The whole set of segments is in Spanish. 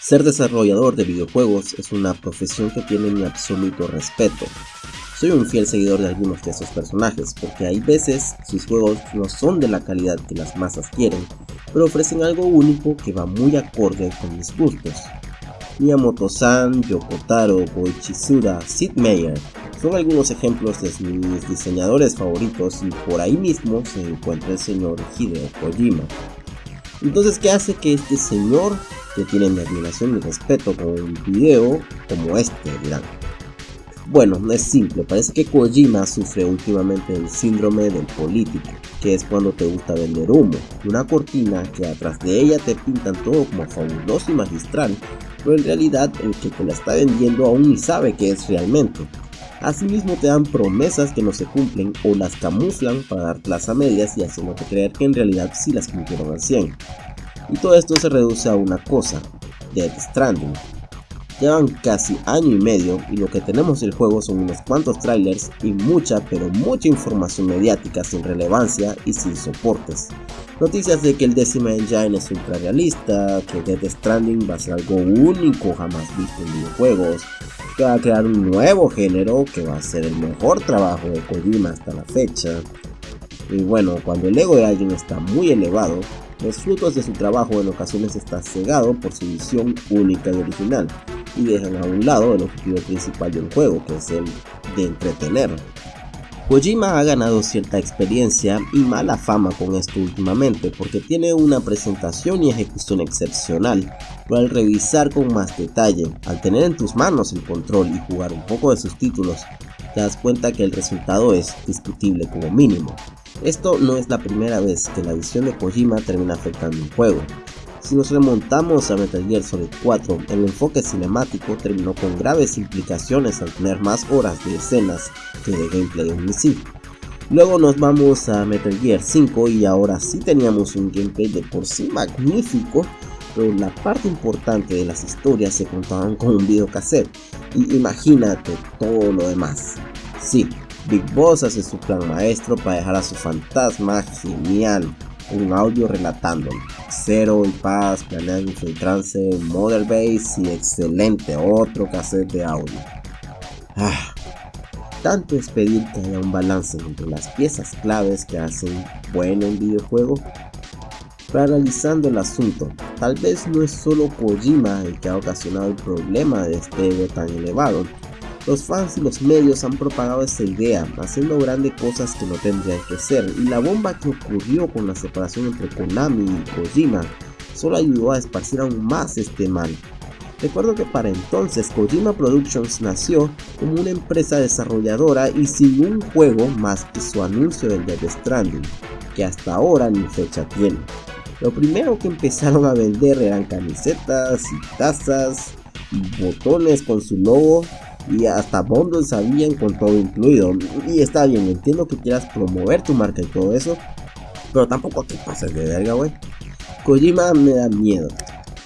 Ser desarrollador de videojuegos es una profesión que tiene mi absoluto respeto. Soy un fiel seguidor de algunos de esos personajes, porque hay veces sus juegos no son de la calidad que las masas quieren, pero ofrecen algo único que va muy acorde con mis gustos. Miyamoto-san, Yoko Taro, Goichi Sid Meier son algunos ejemplos de mis diseñadores favoritos y por ahí mismo se encuentra el señor Hideo Kojima. Entonces, ¿qué hace que este señor, que tiene mi admiración y respeto con un video como este, dirán? Bueno, no es simple, parece que Kojima sufre últimamente el síndrome del político, que es cuando te gusta vender humo, una cortina que atrás de ella te pintan todo como fabuloso y magistral, pero en realidad el que te la está vendiendo aún ni sabe qué es realmente. Asimismo te dan promesas que no se cumplen o las camuflan para dártelas a medias y haciéndote creer que en realidad sí las cumplieron al 100. Y todo esto se reduce a una cosa, Death Stranding. Llevan casi año y medio y lo que tenemos del juego son unos cuantos trailers y mucha pero mucha información mediática sin relevancia y sin soportes. Noticias de que el Decima Engine es ultra realista, que Death Stranding va a ser algo único jamás visto en videojuegos, que va a crear un nuevo género que va a ser el mejor trabajo de Kojima hasta la fecha. Y bueno, cuando el ego de alguien está muy elevado, los frutos de su trabajo en ocasiones está cegado por su visión única y original, y dejan a un lado el objetivo principal de un juego, que es el de entretener. Kojima ha ganado cierta experiencia y mala fama con esto últimamente porque tiene una presentación y ejecución excepcional, pero al revisar con más detalle, al tener en tus manos el control y jugar un poco de sus títulos, te das cuenta que el resultado es discutible como mínimo. Esto no es la primera vez que la visión de Kojima termina afectando un juego, si nos remontamos a Metal Gear Solid 4, el enfoque cinemático terminó con graves implicaciones al tener más horas de escenas que de gameplay en sí. Luego nos vamos a Metal Gear 5 y ahora sí teníamos un gameplay de por sí magnífico, pero la parte importante de las historias se contaban con un videocassette. Y imagínate todo lo demás. Sí, Big Boss hace su plan maestro para dejar a su fantasma genial un audio relatando. Cero y Paz planean infiltrarse en Mother Base y excelente otro cassette de audio. Ah, tanto es pedir que haya un balance entre las piezas claves que hacen bueno un videojuego. Pero analizando el asunto, tal vez no es solo Kojima el que ha ocasionado el problema de este ego tan elevado, los fans y los medios han propagado esta idea, haciendo grandes cosas que no tendrían que ser, y la bomba que ocurrió con la separación entre Konami y Kojima solo ayudó a esparcir aún más este mal. Recuerdo que para entonces Kojima Productions nació como una empresa desarrolladora y sin un juego más que su anuncio del Death Stranding, que hasta ahora ni fecha tiene. Lo primero que empezaron a vender eran camisetas y tazas y botones con su logo y hasta bundles habían con todo incluido. Y está bien, entiendo que quieras promover tu marca y todo eso, pero tampoco te pases de verga, güey. Kojima me da miedo.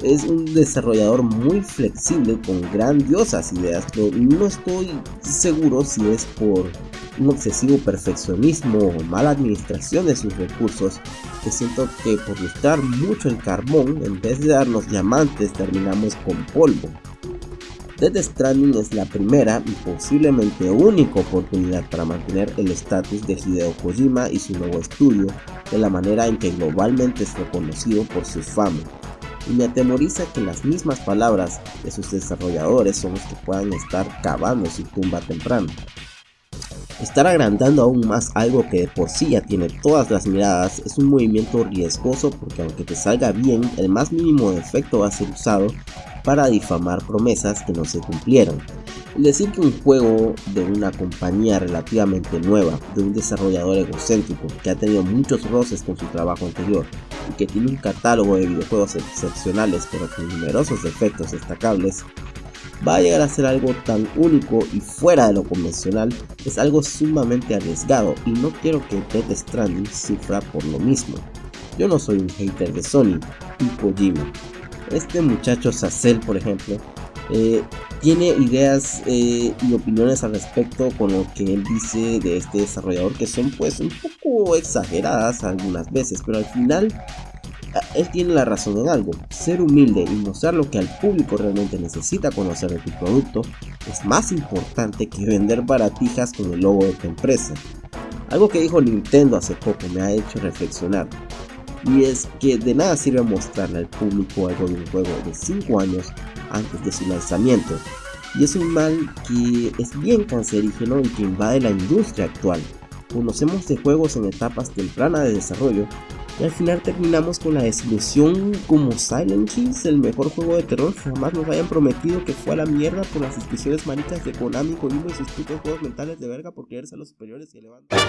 Es un desarrollador muy flexible con grandiosas ideas, pero no estoy seguro si es por un excesivo perfeccionismo o mala administración de sus recursos, que siento que por buscar mucho el carbón, en vez de darnos diamantes, terminamos con polvo. Death Stranding es la primera y posiblemente única oportunidad para mantener el estatus de Hideo Kojima y su nuevo estudio de la manera en que globalmente es reconocido por su fama. Y me atemoriza que las mismas palabras de sus desarrolladores son los que puedan estar cavando su tumba temprano. Estar agrandando aún más algo que de por sí ya tiene todas las miradas es un movimiento riesgoso porque aunque te salga bien, el más mínimo defecto va a ser usado para difamar promesas que no se cumplieron. Decir que un juego de una compañía relativamente nueva, de un desarrollador egocéntrico que ha tenido muchos roces con su trabajo anterior y que tiene un catálogo de videojuegos excepcionales pero con numerosos defectos destacables, va a llegar a ser algo tan único y fuera de lo convencional es algo sumamente arriesgado y no quiero que Death Stranding sufra por lo mismo. Yo no soy un hater de Sony y Kojima, este muchacho Sacel, por ejemplo, eh, tiene ideas eh, y opiniones al respecto con lo que él dice de este desarrollador que son pues un poco exageradas algunas veces, pero al final él tiene la razón en algo. Ser humilde y mostrar lo que al público realmente necesita conocer de tu producto es más importante que vender baratijas con el logo de tu empresa. Algo que dijo Nintendo hace poco me ha hecho reflexionar. Y es que de nada sirve mostrarle al público algo de un juego de 5 años antes de su lanzamiento. Y es un mal que es bien cancerígeno y que invade la industria actual. Conocemos de juegos en etapas tempranas de desarrollo y al final terminamos con la desilusión como Silent Hills, el mejor juego de terror que jamás nos hayan prometido que fue a la mierda por las inscripciones maricas de Konami con uno de sus putos juegos mentales de verga por creerse a los superiores y levantan.